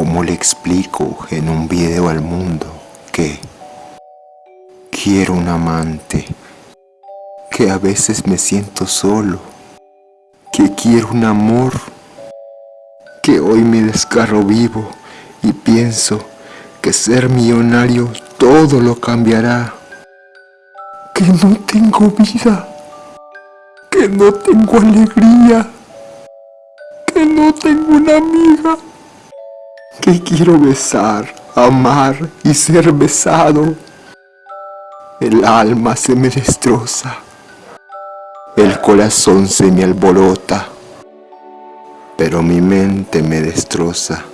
¿Cómo le explico en un video al mundo que quiero un amante? Que a veces me siento solo, que quiero un amor, que hoy me descarro vivo y pienso que ser millonario todo lo cambiará, que no tengo vida, que no tengo alegría, que no tengo una amiga que quiero besar, amar y ser besado. El alma se me destroza, el corazón se me alborota, pero mi mente me destroza.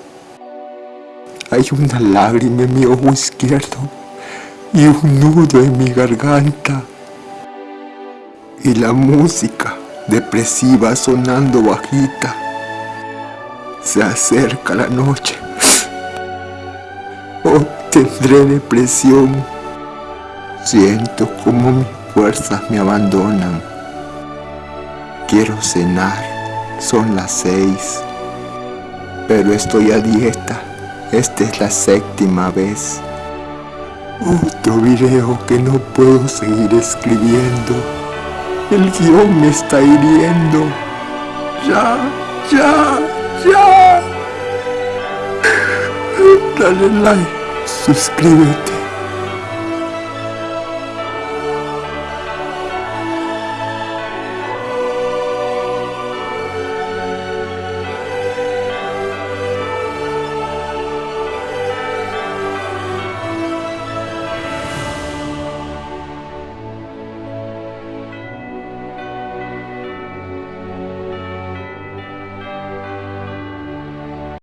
Hay una lágrima en mi ojo izquierdo y un nudo en mi garganta. Y la música depresiva sonando bajita. Se acerca la noche Tendré depresión. Siento como mis fuerzas me abandonan. Quiero cenar, son las seis. Pero estoy a dieta, esta es la séptima vez. Otro video que no puedo seguir escribiendo. El guion me está hiriendo. Ya, ya, ya. Dale like suscríbete.